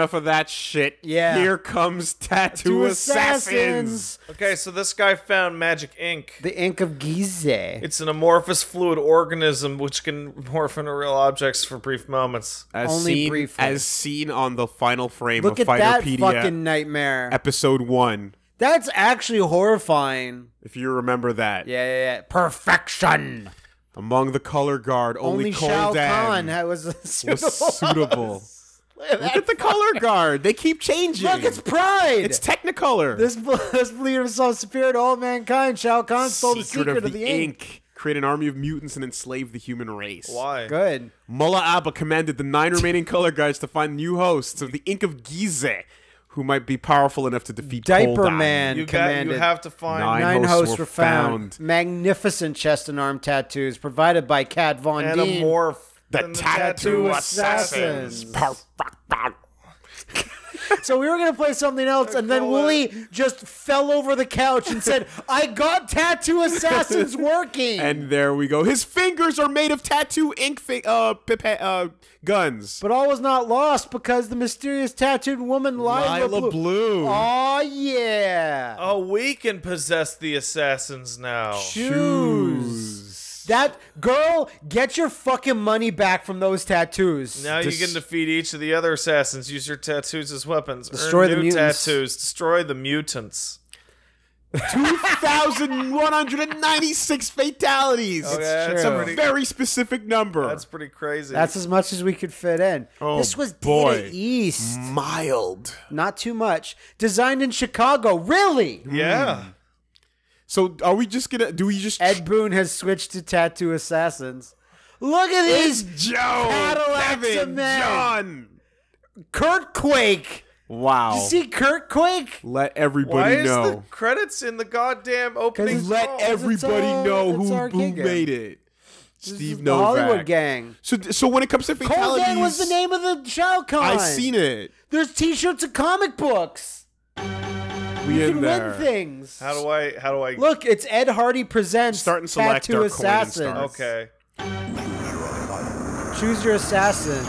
But enough of that shit. Yeah. Here comes Tattoo Two Assassins. Okay, so this guy found magic ink. The ink of Gize. It's an amorphous fluid organism which can morph into real objects for brief moments. As Only seen, briefly. As seen on the final frame Look of at that Fighterpedia fucking nightmare. episode one. That's actually horrifying. If you remember that. Yeah, yeah, yeah. Perfection. Among the color guard, only, Only Cole Shao Dan Kahn had- was suitable. was suitable. Look at Look that at the color guard. They keep changing. Look, it's Pride. It's Technicolor. this this leader of self superior to all mankind. Shao Kahn stole the secret of the, ink. Create an army of mutants and enslave the human race. Why? Good. Mullah Abba commanded the nine remaining color guards to find new hosts of the Ink of Gize, who might be powerful enough to defeat Diaper Koldan. Man You got. commanded. You have to find. Nine Nine hosts hosts were were found. found. Magnificent chest and arm tattoos provided by Kat Von and a Deen. morph. The and tattoo assassins. assassins. So we were gonna play something else, and then Call Wooly just fell over the couch and said, "I got tattoo assassins working." And there we go. His fingers are made of tattoo ink fi- uh, pipa- uh, guns. but all was not lost because the mysterious tattooed woman Lila, Lila Blue. Oh yeah. Oh, we can possess the assassins now. Shoes. That girl, get your fucking money back from those tattoos. Now Dis- you can defeat each of the other assassins. Use your tattoos as weapons. Destroy Earn the new mutants. tattoos. Destroy the mutants. 2,196 fatalities. Okay, true. that's a pretty. Very specific number. That's pretty crazy. That's as much as we could fit in. Oh, this was boy. Data East. mild. Not too much. Designed in Chicago. Really? yeah. Hmm. So are we just gonna? Do we just? Ed Boon has switched to Tattoo Assassins. Look at It's these Joe, Cadillacs Kevin, of men. John. Kurt Quake. Wow. You see Kurt Quake? Let Why everybody is the know. credits in the goddamn opening? Let song? everybody all- know who, our who made it. This Steve is the Hollywood Novak. gang. So, so when it comes to Cole fatalities, Gang was the name of the Shao Kahn. I seen it. There's T-shirts and comic books. We You in can there. win things. How do I? How do I? Look, it's Ed Hardy presents Start and select Tattoo our coin Assassins. start. Okay. Choose your assassin.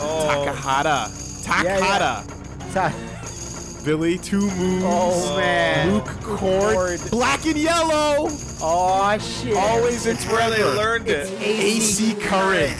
Oh, Takahata. Yeah, Takahata. Ta- Billy Two Moons. oh man. Luke Cord. Black and yellow. Oh shit. Always and it's where they forever. learned it. AC current.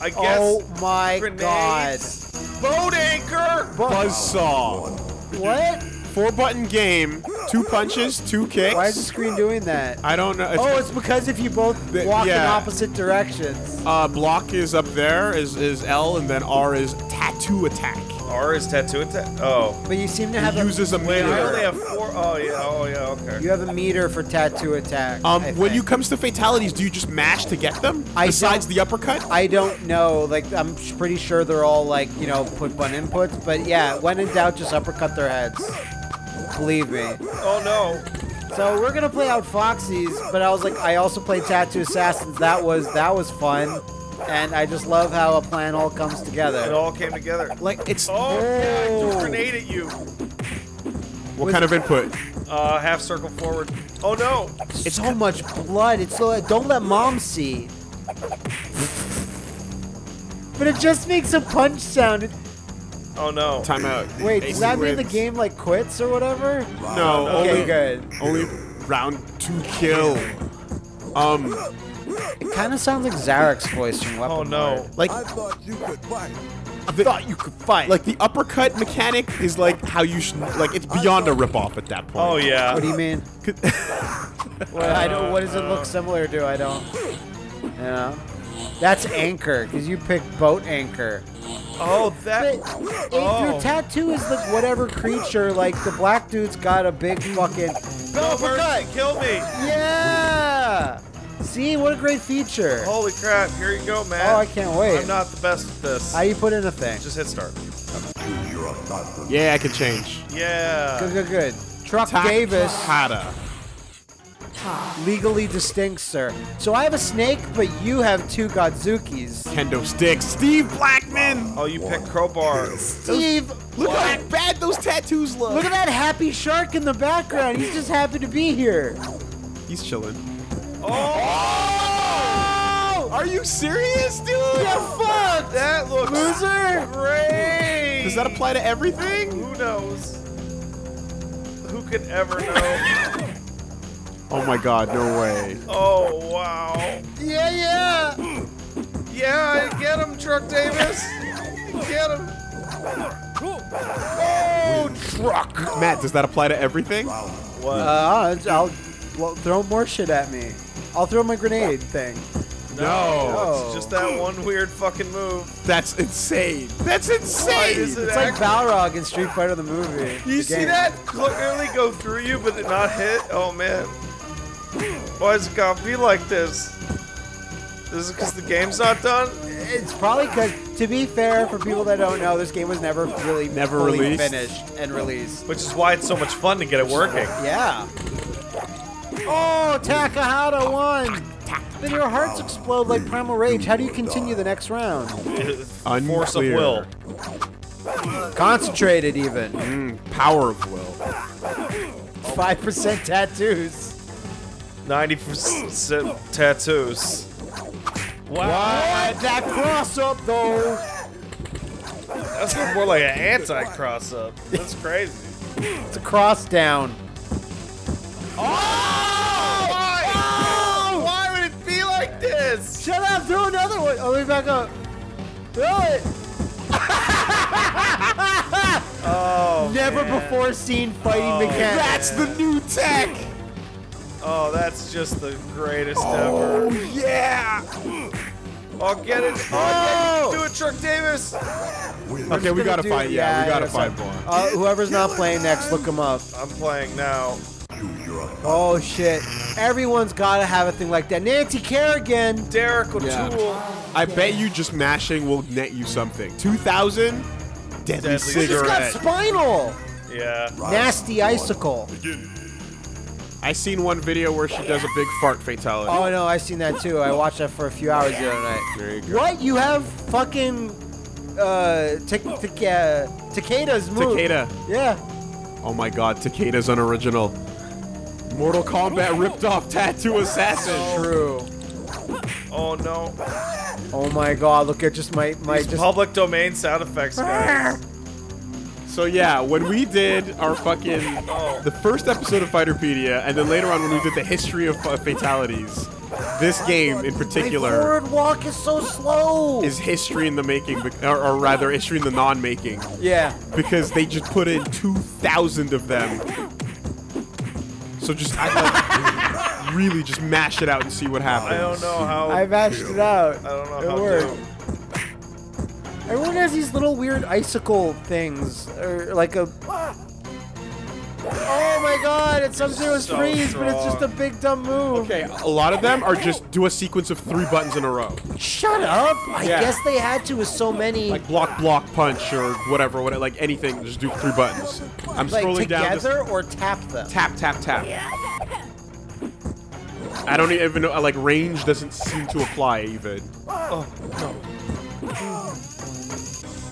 I guess. Oh my grenades. god. Boat anchor. Buzzsaw. What? Four button game. Two punches, two kicks. Why is the screen doing that? I don't know. It's, Oh, it's because if you both The- walk in opposite directions. uh, block is up there, is, is L, and then R is tattoo attack. R is tattoo attack. Oh. But you seem to have It a, uses a Wait, I only meter. have four. Oh yeah. Oh yeah. Okay. you have a meter for tattoo attack. Um, I when think. you comes to fatalities, do you just mash to get them? I Besides don't- the uppercut? I don't know. Like I'm pretty sure they're all like you know put button inputs. But yeah, when in doubt, just uppercut their heads. Believe me. Oh no. So we're gonna play out Foxy's, but I was like, I also played Tattoo Assassins. That was that was fun, and I just love how a plan all comes together. It all came together. like it's Oh, yeah, I threw Oh. grenade at you. what kind of input? Uh, half circle forward. Oh no. It's so much blood. It's so don't let mom see. But it just makes a punch sound. It- Oh no. Timeout. Wait, AC does that mean the game like quits or whatever? No, Okay, only good. only round two kill. Um, It kind of sounds like Zarek's voice from Weapon Oh no. like I thought you could fight. the, thought you could fight. Like the uppercut mechanic is like how you should like it's beyond a ripoff at that point. Oh yeah. What do you mean? What, I don't. What does it look similar to? I don't. You know. That's anchor because you picked boat anchor. Oh But that. if Oh. your tattoo is like whatever creature, like the black dude's got a big fucking. No mercy. Kill me. Yeah. See what a great feature. Holy crap. Here you go, man. Oh, I can't wait. I'm not the best at this. How you put in a thing? Just hit start. Yeah, I can change. Yeah. Good, good, good. Truck Davis, Takahata. Legally distinct, sir. So I have a snake, but you have two Godzukis. Kendo sticks. Steve Blackman. Oh, you picked crowbar. Steve, Look how bad those tattoos look. look at that happy shark in the background. He's just happy to be here. He's chilling. Oh! Are you serious, dude? Yeah, fuck. That looks Loser. great. Does that apply to everything? Who knows? Who could ever know? Oh my god, no way. oh wow. Yeah, yeah. Yeah, get him, Truck Davis. Get him. Oh, truck! Matt, does that apply to everything? What? Uh, I'll well, throw more shit at me. I'll throw my grenade thing. No. Oh. It's just that one weird fucking move. That's insane. That's Why insane! is it It's like Balrog in Street Fighter the movie. You the see game. that clearly go through you, but it not hit? Oh man. Why is it gotta be like this? Is it because the game's not done? It's probably because, to be fair, for people that don't know, this game was never really Never fully released? finished and released. Which is why it's so much fun to get it working. Yeah. Oh, Takahata won! Then your hearts explode like Primal Rage. How do you continue the next round? Force of Unclear. will. Concentrated, even. Mm, power of will. 5% tattoos. 90% tattoos. What? That cross up, though. That's more like an anti-cross up. That's crazy. It's a cross down. Oh! Why? Oh! Why would it be like this? Shut up! Throw another one. Oh, let me back up. Throw it. Oh, Never man. before seen fighting Oh, mechanics. That's the new tech! Oh, that's just the greatest Oh, ever. yeah! Oh, get it. Oh, yeah, you can do it, Truck Davis. Okay, we gotta do- find, yeah, we gotta fight find more. Uh, whoever's not playing next, look him up. I'm playing now. Oh shit! Everyone's gotta have a thing like that. Nancy Kerrigan. Derek O'Toole. Yeah. I bet you just mashing will net you something. 2,000? Deadly, Deadly She just got spinal. Yeah. Nasty icicle. I seen one video where she does a big fart fatality. Oh no, I seen that too. I watched that for a few hours the other night. There you go. What? You have fucking uh Tic- Tic- uh, Takeda's move. Takeda. Yeah. Oh my god, Takeda's unoriginal. Mortal Kombat ripped off Tattoo Assassin. True. Oh no. Oh my god, look at just my my These just public domain sound effects, guys. So yeah, when we did our fucking Oh. the first episode of Fighterpedia, and then later on when we did the history of uh, fatalities, this game in my particular forward walk is so slow. is history in the making, or, or rather history in the non-making, yeah. because they just put in two thousand of them. So just I, like, really just mash it out and see what happens. I don't know how. I mashed it out. I don't know It how worked. to. Everyone has these little weird icicle things, or like a. Oh my god! It's Sub Zero's So freeze, but it's just a big dumb move. Okay, a lot of them are just do a sequence of three buttons in a row, Shut up! I Yeah. guess they had to with so many. like block, block, punch, or whatever, whatever, like anything. Just do three buttons. I'm like scrolling down. This, together or tap them. tap, tap, tap. I don't even know. Like range doesn't seem to apply even. Oh no.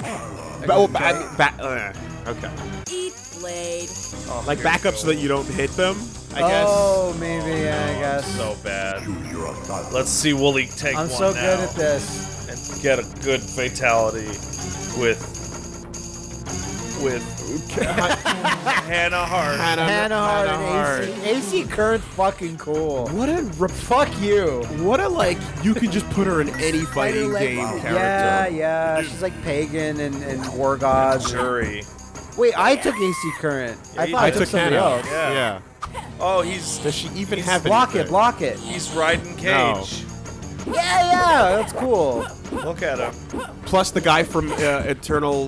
Ba- oh, ba- ba- uh, okay. Eat blade. oh Like here we back up so that you don't hit them. I guess. Oh, maybe yeah, I guess. So bad. Let's see Wooly take I'm one so now good at this. and get a good fatality with with Hannah Hart. Hannah, Hannah Hart Hart. and AC. AC Kurt's fucking cool. What a re- Fuck you. what a like. You can just put her in any fighting Like, game character. Yeah, yeah. She's like pagan and, and war gods. Jury. Wait, I took AC Current. I thought I, I took, took somebody Hannah. else. Yeah. Yeah. Oh, he's Does she even have Block it, block it. he's riding No. Cage. Yeah, yeah, that's cool. Look at him. Plus the guy from uh, Eternal,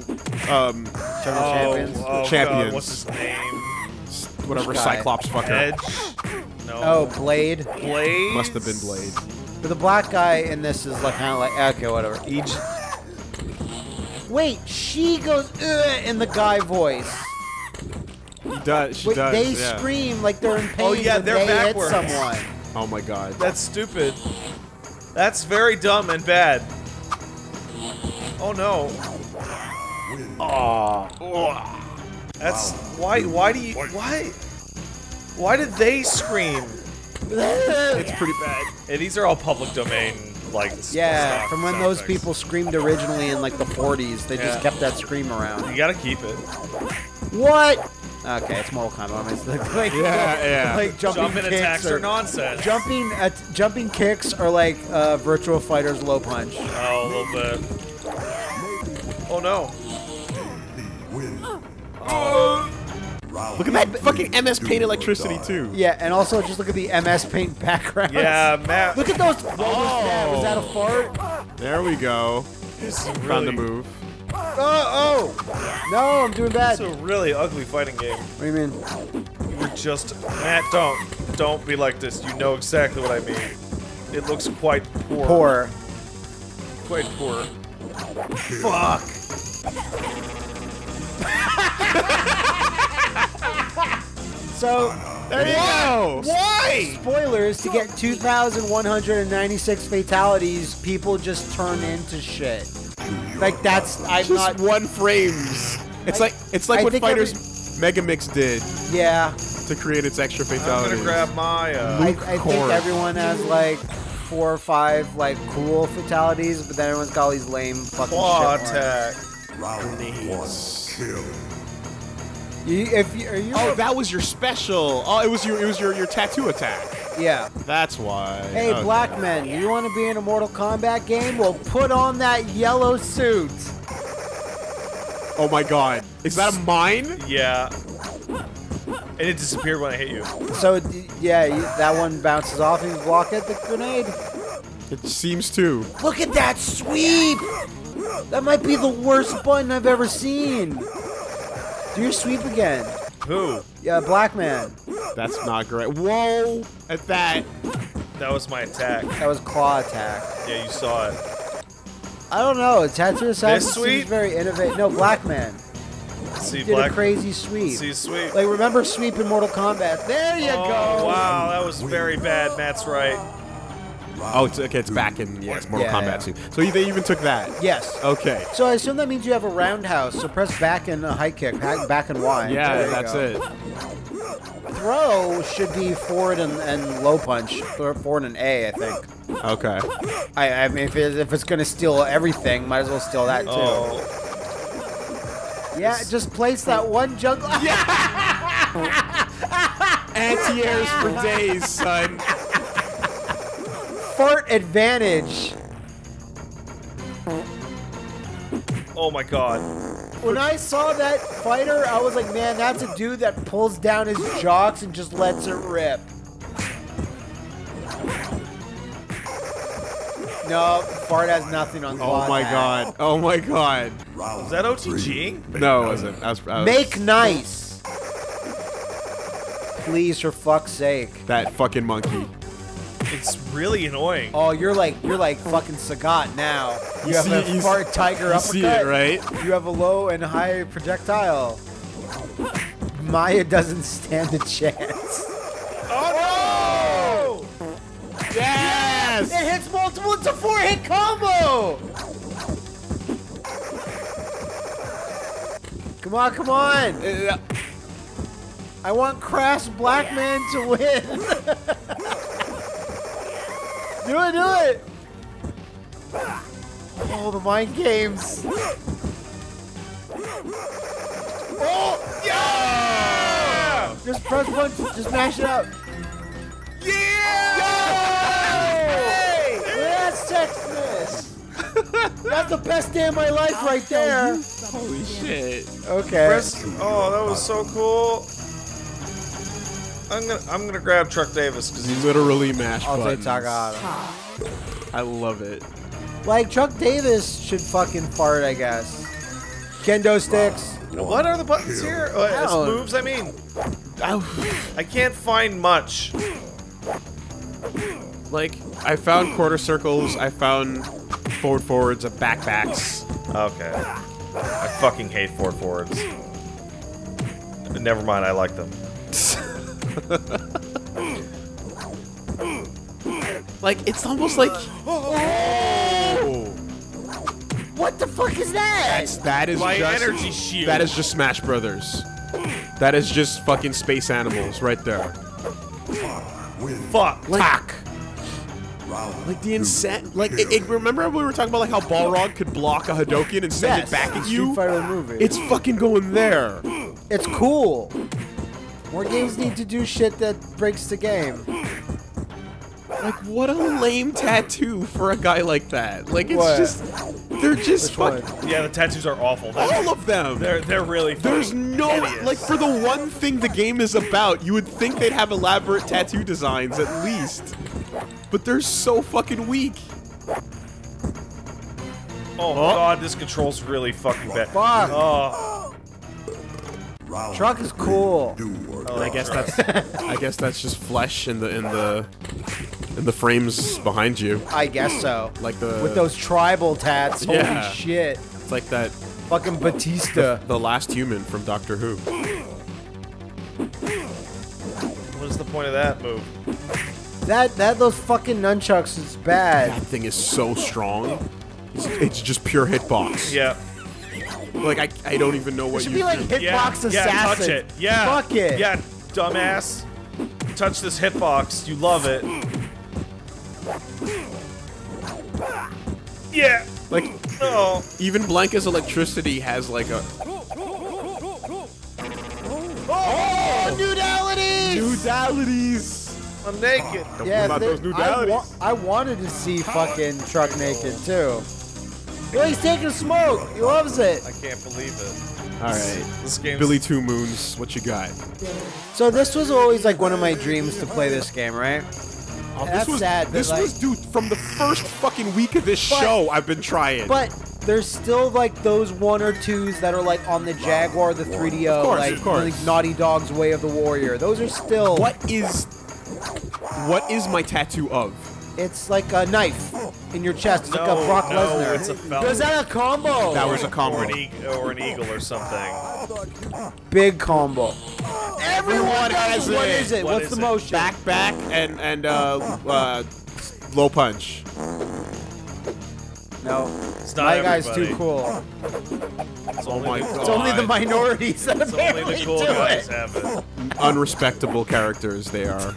um, Eternal Oh, Champions. oh Champions. God, what's his name? whatever Cyclops fucker. Edge. No. Oh, Blade. Blade. Must have been Blade. But the black guy in this is like kind of like okay, whatever. Each. Wait, she goes Ugh, in the guy voice. He does. She Wait, does. they yeah. scream like they're in pain Oh, yeah, when they're they backwards. hit someone. Oh my god. That's stupid. That's very dumb and bad. Oh no. That's why. Why do you? Why? Why did they scream? It's pretty bad. Hey, these are all public domain like Yeah, stock from when those effects. people screamed originally in like the 40s. They Yeah. just kept that scream around. You gotta keep it. What? Okay, it's Mortal Kombat. It's like, like, Yeah, yeah. like jumping, Jumping kicks attacks or are nonsense. jumping at, jumping kicks are like uh, Virtual Fighter's low punch. Oh, a little bit. Oh no. Look at that fucking MS Paint electricity too. Yeah, and also just look at the MS Paint background. Yeah, Matt. Look at those. What was that? Was that a fart? There we go. This is Found the move. Oh, oh! No, I'm doing bad. It's a really ugly fighting game. What do you mean? We're just Matt. Don't don't be like this. You know exactly what I mean. It looks quite poor. Poor. Quite poor. Fuck. so, there you go. Why? Spoilers to get 2,196 fatalities, people just turn into shit. Like that's I'm Just not. one frames. It's I- like it's like I what think Fighters Mega Mix did Yeah, to create its extra I'm fatalities. gonna grab my. Uh, I, I think everyone has like four or five like cool fatalities, but then everyone's got all these lame fucking claw shit. ones. attack. You, if you, are you Oh, that was your special. Oh, it was your it was your your tattoo attack. Yeah. That's why. Hey, Okay. black men, you want to be in a Mortal Kombat game? Well, put on that yellow suit. Oh my god. Is that a mine? Yeah. And it disappeared when I hit you. So yeah, that one bounces off and you block it. The grenade. It seems to. Look at that sweep! That might be the worst button I've ever seen. Do your sweep again. Who? Yeah, black man. That's not great. Whoa! At that. That was my attack. That was claw attack. Yeah, you saw it. I don't know. Tattoo Assassin This seems sweep? very innovative. No, black man See, did black. a crazy sweep. See, sweet. Like remember sweep in Mortal Kombat? There you oh, go. wow, that was very bad. Matt's right. Oh, it's okay. It's back in yeah, it's Mortal Yeah, Kombat yeah. too. So they even took that. Yes. Okay. So I assume that means you have a roundhouse. So press back and a high kick. Back, back and Y. Yeah, There that's it. Throw should be forward and, and low punch. Forward and A, I think. Okay. I, I mean, if, it, if it's gonna steal everything, might as well steal that too. Oh, Yeah, just place that one junk. Anti-airs for days, son. Fart advantage. oh my god. When I saw that fighter, I was like, man, that's a dude that pulls down his jocks and just lets it rip. No, fart has nothing on. Oh my attack. god. Oh my god. Was that OTG? No, it wasn't. I was, I was- Make nice. Please, for fuck's sake. that fucking monkey. It's really annoying. Oh, you're like you're like fucking Sagat now. You, You have see- a you fart tiger You uppercut. see it, right? You have a low and high projectile. Maya doesn't stand a chance. Oh no! Yes! It hits multiple. It's a four-hit combo. Come on, come on. Uh, I want Crash Blackman to win. do it, do it. Oh, the mind games. Oh, Yeah! just press one, just mash it up. Yeah! Hey! That's sexiness. That's the best day of my life right there. Holy shit. Okay. Press- oh, that was so cool. I'm gonna I'm gonna grab Truck Davis because he's Literally mash I'll take buttons. Tagada. I love it. Like Chuck Davis should fucking fart, I guess. Kendo sticks. What are the buttons here? Oh, it's moves. I mean, I can't find much. Like, I found quarter circles, I found forward forwards, and backbacks. Okay. I fucking hate forward forwards. Never mind, I like them. Like, it's almost like. Oh! What the fuck is that? That's, that is My just. energy shield. That is just Smash Brothers. That is just fucking space animals right there. fuck. Tack! Like the insane, like it, it- remember when we were talking about like how Balrog could block a Hadoken and send Yes, it back at you? Movie. It's fucking going there. It's cool. More games need to do shit that breaks the game. Like what a lame tattoo for a guy like that. Like it's What? just, they're just Which fucking Yeah, the tattoos are awful. They're all of them. they're, they're really. There's no hideous. like for the one thing the game is about, you would think they'd have elaborate tattoo designs at least. But they're so fucking weak. Oh god, this control's really fucking bad. Fuck. Oh, Truck is cool. Oh, I guess that's I guess that's just flesh in the in the in the frames behind you. I guess so. Like the With those tribal tats. Holy Yeah. shit. it's like that Fucking Batista. the last human from Doctor Who. what is the point of that move? That that those fucking nunchucks is bad. That thing is so strong. It's, it's just pure hitbox. Yeah. Like I, I don't even know It what should you be like do. Hitbox yeah, Assassin. Yeah, touch it. Yeah. Fuck it. Yeah, dumbass. Touch this hitbox. You love it. Yeah. Like Oh. even Blanka's electricity has like a Oh, oh nudalities! nudalities. I'm naked. Don't Yeah, about they- those I, nudalities. wa- I wanted to see fucking Truck naked too. Yo, he's taking smoke. He loves it. I can't believe it. All right, This game's Billy Two Moons, what you got? So this was always like one of my dreams to play this game, right? Oh, That's this was, sad, This like- was, dude, from the first fucking week of this But- show, I've been trying. But there's still like those one or twos that are like on the Jaguar, the 3DO, Of course, like of course. like Naughty Dog's Way of the Warrior. Those are still. what is, what is my tattoo of? It's like a knife in your chest. It's like a Brock no, Lesnar. it's a falcon. Is that a combo? That was a combo. or an, e- or an eagle or something. big combo. Everyone has What it. is it? What What's is the it? motion? Back, back, and and uh, uh, low punch. No. It's not My guy's too cool. It's Oh only my the, god. It's only the minorities that It's only apparently the cool do guys it. have it. Unrespectable characters they are.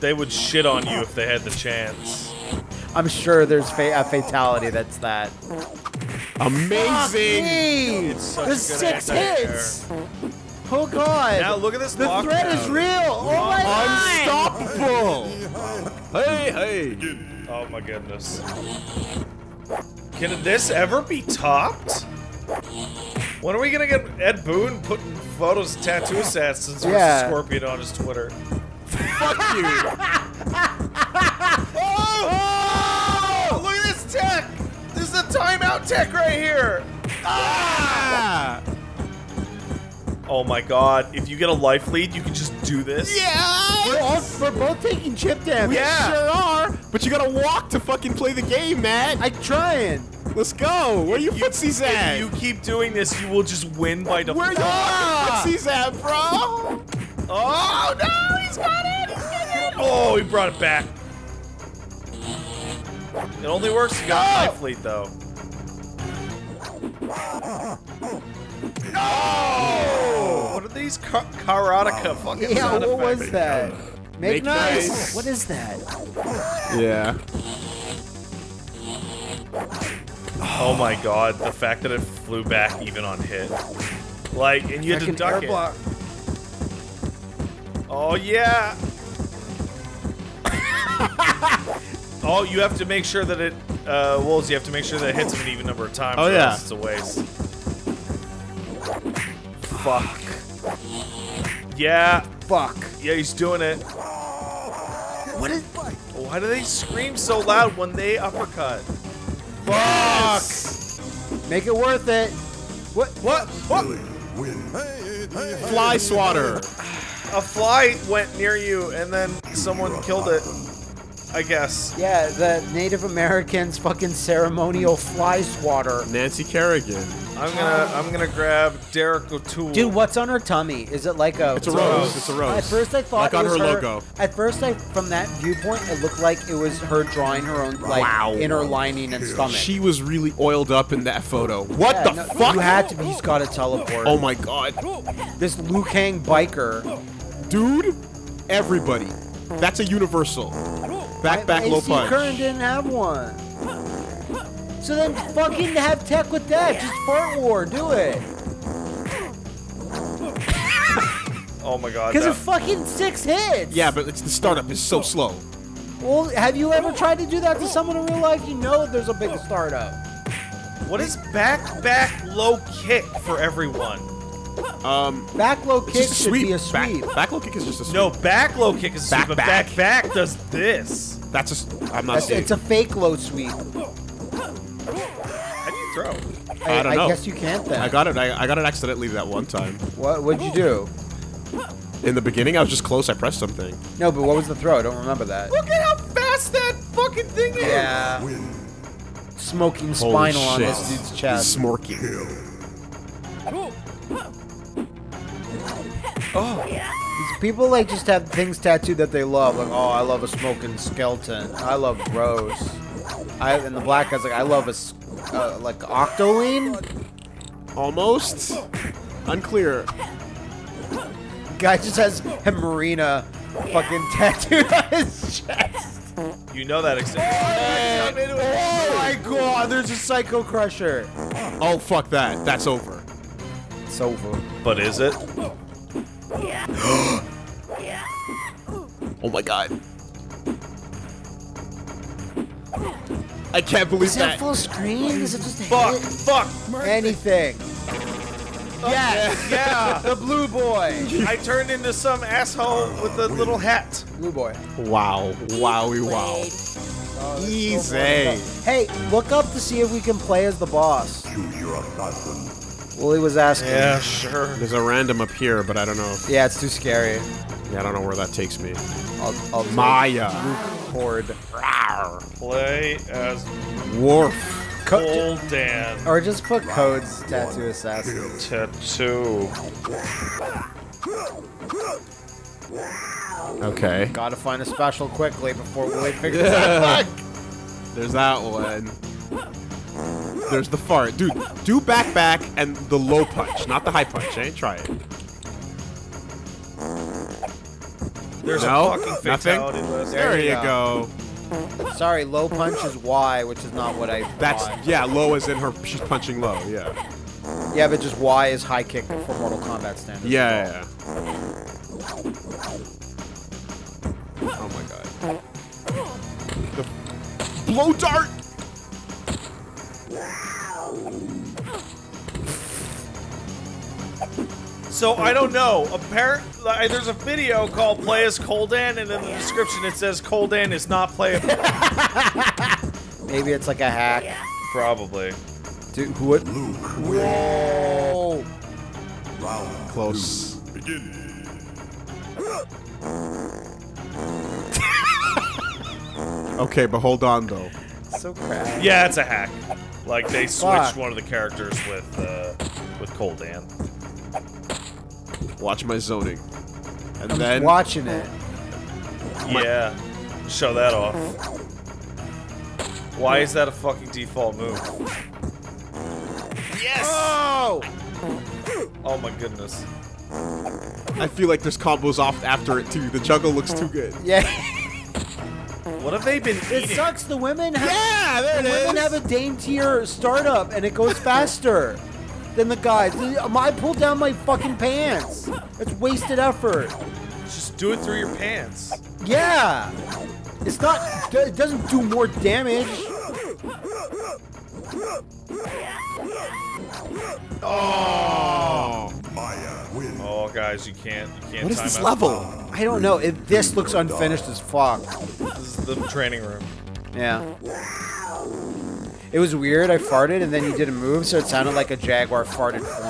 They would shit on you if they had the chance. I'm sure there's fa- a fatality that's that. Amazing. Hey, It's such the good six anti-air. hits. Oh god. Now look at this the threat is real. Oh my god. Unstoppable. Hey, hey. Oh my goodness. Can this ever be topped? When are we gonna get Ed Boon putting photos of tattoo assassins versus Yeah. Scorpion on his Twitter? Fuck you. Oh! Look at this tech! This is a timeout tech right here! Ah. Oh my god, if you get a life lead, you can just do this? We're, all, we're both taking chip damage. Yeah. Sure are. But you gotta walk to fucking play the game, man. I'm trying. Let's go. Where you footsies at? If you keep doing this, you will just win by default. Where you footsies at, bro? Oh no, he's got it! He's got it! Oh, he brought it back. It only works if you got life oh! lead though. No! Oh! What are these ka- karateka fucking Yeah, sound what was that? Make, Make nice. nice. What is that? Yeah. Oh my god, the fact that it flew back even on hit. Like, and you had to duck it. block. Oh yeah. oh, you have to make sure that it, uh, Wolves, you have to make sure that it hits him an even number of times. Oh, yeah. It's a waste. Fuck. Yeah, Fuck. yeah, he's doing it. What is? Why do they scream so loud when they uppercut? Fuck. Make it worth it. What? What? What? Fly swatter. A fly went near you and then someone killed it. I guess. Yeah, the Native Americans fucking ceremonial fly swatter. Nancy Kerrigan. I'm gonna I'm gonna grab Derek O'Toole. Dude, what's on her tummy? Is it like a? It's a rose. It's a rose. At first, I thought Like it on was her logo. At first, I from that viewpoint, it looked like it was her drawing her own like Wow. inner lining and stomach. She was really oiled up in that photo. What Yeah, the no, fuck? You had to be. He's got to teleport. Oh my god. This Liu Kang biker. Dude, everybody. That's a universal. Back, My- back, my low AC punch. current didn't have one. So then fucking have tech with that. Just fart war. Do it. Oh my god. Because that- of fucking six hits. Yeah, but it's the startup is so slow. Well, have you ever tried to do that to someone in real life? You know there's a big startup. what is back back low kick for everyone? Um, Back low kick just a should sweep. be a sweep. Back, back low kick is just a sweep. No, back low kick is a Back sweep, back. back back does this. that's just. I'm not That's, seeing. it's a fake low sweep. How do you throw? I don't know. I guess you can't then. I got it. I, I got it accidentally that one time. What? What'd you do? In the beginning, I was just close. I pressed something. No, but what was the throw? I don't remember that. Look at how fast that fucking thing is. Yeah. Smoking Holy spinal on this dude's chest. Smorky. People like just have things tattooed that they love. Like, oh, I love a smoking skeleton. I love Rose. I and the black guy's like, I love a uh, like Octoline. Almost. Unclear. Guy just has a Marina fucking tattooed on his chest. You know that exists. Oh my god, there's a Psycho Crusher. Oh fuck that. That's over. It's over. But is it? Oh my god. I can't believe Is that that. full screen? Is it just a Fuck! hit? Fuck! Anything. Yes. Yeah! The blue boy. I turned into some asshole with a little hat. Blue boy. Wow. Wowie wow. Oh, Easy. Hey, look up to see if we can play as the boss. Wooly was asking. Yeah, sure. There's a random up here, but I don't know. Yeah, it's too scary. Yeah, I don't know where that takes me. I'll, I'll Maya. Luke Horde. Play as Wharf. Old Dan. Or just put codes tattoo assassin. Tattoo. Okay. Gotta find a special quickly before Wooly figures it out. There's that one. There's the fart. Dude, do back back and the low punch, not the high punch, eh? Try it. There's No? a fucking Nothing? fatality list. There There, you you go. Sorry, low punch is Y, which is not what I That's thought. yeah, low is in her she's punching low, yeah. Yeah, but just Y is high kick for Mortal Kombat standards. Yeah, yeah, yeah. Oh my god. The blow dart! So I don't know. Apparently, there's a video called "Play as Coldan," and in the description it says Coldan is not playable. Maybe it's like a hack. Probably. Dude, who would? Whoa! Close. okay, but hold on though. So crap. Yeah, it's a hack. Like they switched Fuck. one of the characters with uh, with Coldan. Watch my zoning. And I'm then just watching it. Yeah. Show that off. Why is that a fucking default move? Yes! Oh! Oh my goodness. I feel like there's combos off after it too. The juggle looks too good. Yeah. What have they been It sucks. The women have. Yeah, there the it women is. have a daintier startup, and it goes faster than the guys. I pulled down my fucking pants. It's wasted effort. Just do it through your pants. Yeah. It's not. It doesn't do more damage. Oh. Oh, guys, you can't. You can't. What is time this out. level? I don't know. It, this looks unfinished as fuck. This is the training room. Yeah. It was weird. I farted, and then you did a move, so it sounded like a jaguar farted for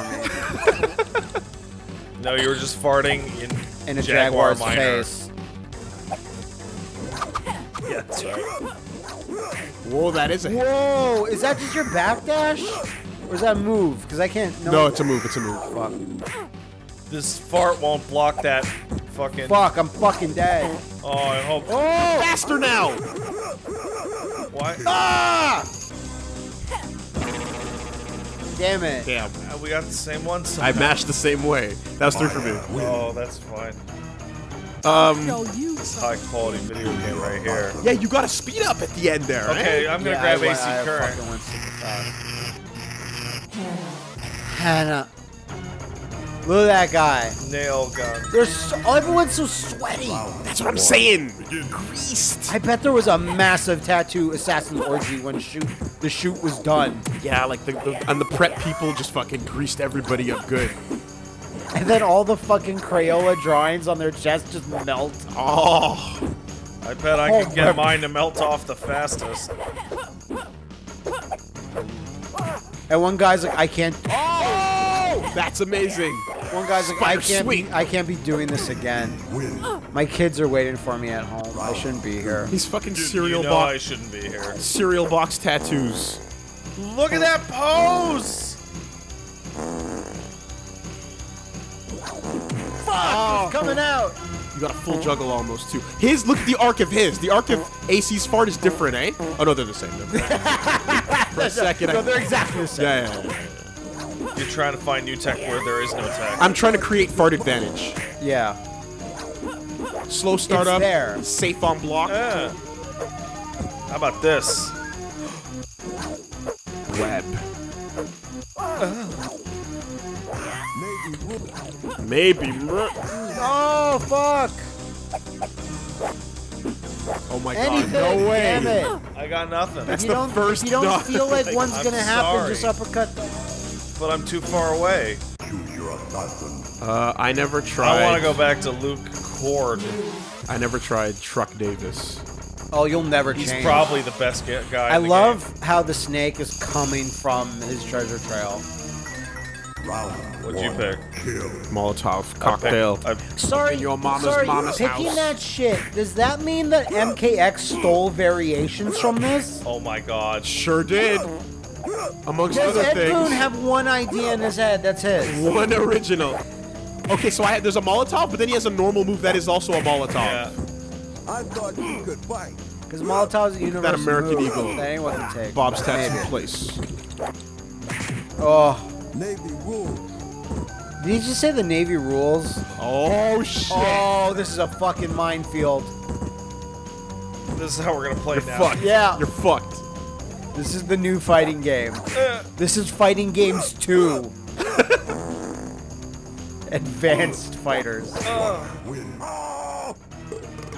me No, you were just farting in in a Jaguar jaguar's Minor. face. Yeah, that's right. Whoa, that is a hit. Whoa! Is that just your backdash, or is that a move? Because I can't. No, No, it's a move. It's a move. fuck. This fart won't block that fucking. Fuck! I'm fucking dead. Oh, I hope. Oh! Faster now! Why? Ah! Damn it! Damn. Uh, We got the same one. I somehow. mashed the same way. That was three for me. Oh, that's fine. Show you high quality video game right here. Yeah, you got to speed up at the end there. right? Okay, I'm gonna Yeah, grab I, AC I current. fucking went super fast. Hannah. Look at that guy. Nail gun. There's so, everyone's so sweaty. That's what I'm saying. Greased. I bet there was a massive tattoo assassin orgy when shoot the shoot was done. Yeah, like the, the and the prep people just fucking greased everybody up good. And then all the fucking Crayola drawings on their chest just melt. Oh, I bet I Oh, could get oh, mine to melt off the fastest. And one guy's like, I can't. oh, that's amazing. One guy's like, I Spider can't be. I can't be doing this again. My kids are waiting for me at home. I shouldn't be here. He's fucking You- cereal you know I shouldn't be here. cereal box tattoos. Look at that pose! Fuck! It's coming out. You got a full juggle almost too. His look at the arc of his. The arc of AC's fart is different, eh? Oh no, they're the same. Never mind. For a second, No, I, they're exactly the same. yeah, yeah, yeah. You're trying to find new tech where there is no tech. I'm trying to create fart advantage. Yeah. Slow start It's up, there. safe on block. Yeah. How about this? Web. Maybe. Oh fuck! Oh my Anything. god, no way. Damn it. I got nothing. That's you the don't, first if you don't dog. feel like one's I'm gonna happen, sorry. just uppercut. them. But I'm too far away. Uh, I never tried. I want to go back to Luke Cord. I never tried Truck Davis. Oh, you'll never He's change. probably the best ga- guy. I in the love how the snake is coming from his treasure trail. Game. What'd you pick? Molotov cocktail. I, Sorry, In your mama's sorry, mama's picking house. that shit. Does that mean that MKX stole variations from this? oh my god. Sure did. Amongst Does other Ed things. Boon have one idea in his head? That's his. One original. Okay, so I had, there's a Molotov, but then he has a normal move that is also a Molotov. Yeah. I thought you could fight. Because Molotov's a universal That American move Eagle. that anyone can take. Bob's tattoo Maybe. place. Oh, Navy rules. did you just say the Navy rules? Oh, oh shit! Oh, this is a fucking minefield. This is how we're gonna play You're now. fucked. Yeah. You're fucked. This is the new fighting game. This is Fighting Games 2. Advanced Fighters.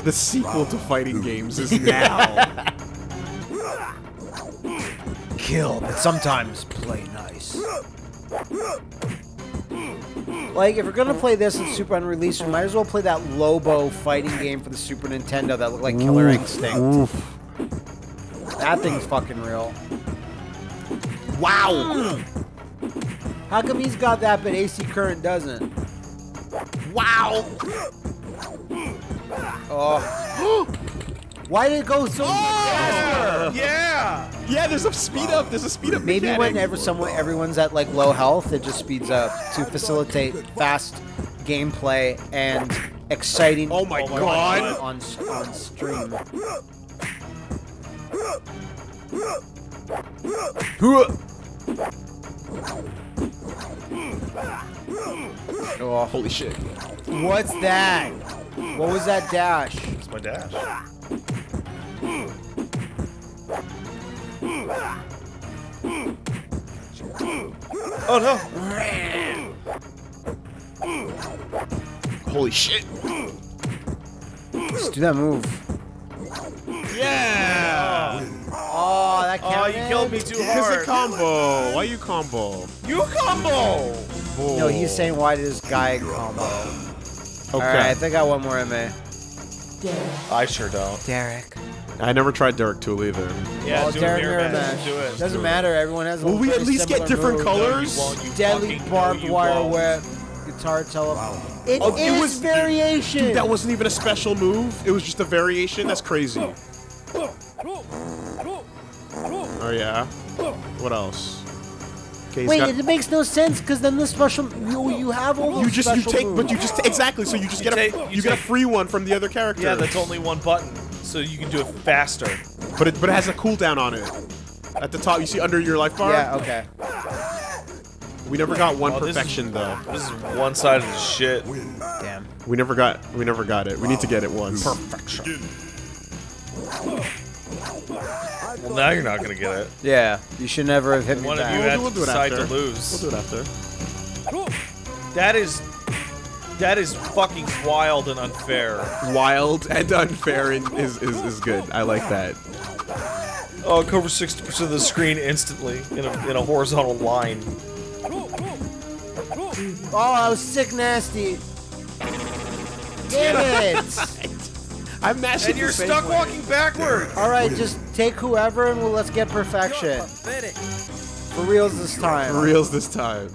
The sequel to fighting games is now. Kill, but sometimes play nice. Like, if we're gonna play this in Super Unreleased, we might as well play that Lobo fighting game for the Super Nintendo that looked like Killer Instinct. That thing's fucking real. wow! How come he's got that but AC Current doesn't? Wow! Oh. Why did it go so oh, faster? Yeah. Yeah, there's a speed up. There's a speed up. Maybe mechanic. whenever someone everyone's at like low health, it just speeds up to facilitate fast gameplay and exciting. Oh my Oh my god! On on stream. Oh, Holy shit! what's that? What was that dash? It's my dash. Oh no! Holy shit! Let's do that move. Yeah! Oh, that Oh, counted? you killed me too Here's a hard. combo. Why you combo? You combo! No, he's saying why did this guy combo? Okay. Alright, I think I got one more in me. I sure don't. Derek. I never tried Derek Tool either. Yeah, oh, do Derek a mirror match. match. Do it. Doesn't matter. Everyone has. a Will we at least get different move. colors? No, you won't, you Deadly barbed no, wire won't. whip, guitar tele. It Oh, it is was- variation. Dude, that wasn't even a special move. It was just a variation. That's crazy. Oh yeah. What else? Okay, Wait, got- it makes no sense because then the special you you have all those you just you take, moves. but you just exactly. So you just You get a take- you, you get a free one from the other character. Yeah, that's only one button, so you can do it faster. But it but it has a cooldown on it. At the top, you see under your life bar. Yeah. Okay. We never got one Oh, this is- perfection though. This is one side of the shit. Damn. We never got we never got it. We need to get it once. Perfection. Well, now you're not gonna get it. Yeah, you should never have hit me One of back. you We'll had do- we'll to it decide after. to lose. We'll do it after. That is, that is fucking wild and unfair. Wild and unfair and is, is is good. I like that. Oh, it covers 60% of the screen instantly in a, in a horizontal line. Oh, I was sick nasty. Damn it! I'm mashing And you're stuck way. walking backward. All right, just take whoever and we'll, let's get perfection. For reals this time. For reals this time.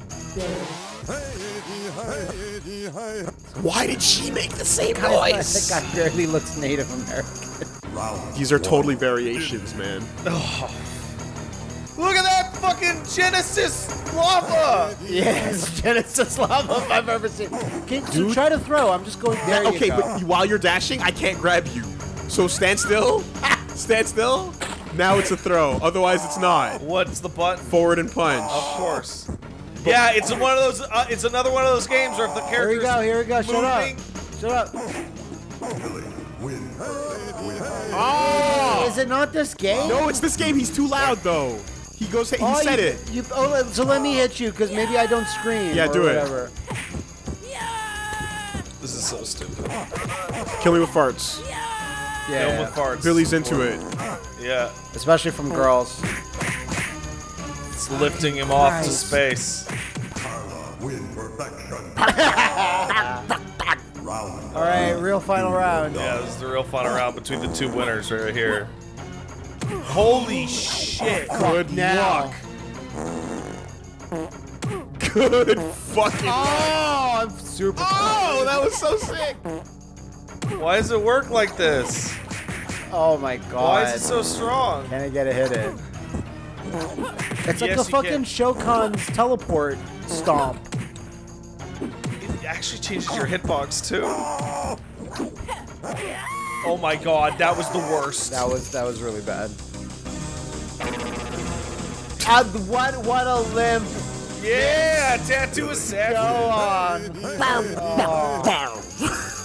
Why did she make the same voice? that guy barely looks Native American. These are totally variations, man. Look at that fucking Genesis lava. Yes, Genesis lava if I've ever seen. Can, so try to throw. I'm just going. There okay, you go. but while you're dashing, I can't grab you. So stand still. stand still. Now it's a throw. Otherwise, it's not. What's the button? Forward and punch. Of course. Yeah, it's one of those. Uh, it's another one of those games where if the character. Here we go. Here we go. Shut up. Shut up. Oh! Is it not this game? No, it's this game. He's too loud though. He goes. He Oh, said you, it. You, oh, let- so let me hit you because maybe I don't scream. Yeah, or do it. whatever. this is so stupid. Kill me with farts. Yeah, Film with farts. Billy's into it. Yeah, especially from girls. it's lifting him off to space. All right, real final round. Yeah, this is the real final round between the two winners right here. Holy shit! Good now. luck. Good fucking. Oh, I'm super. Oh, that was so sick. Why does it work like this? Oh my god. Why is it so strong? Can I get a hit in? It's like Yes, a fucking can. Shokun's teleport stomp. It actually changes your hitbox too. Oh my god, that was the worst. That was that was really bad. Uh, what, what a limp. Yeah, tattoo a assassin. Go on. Bow, bow, bow.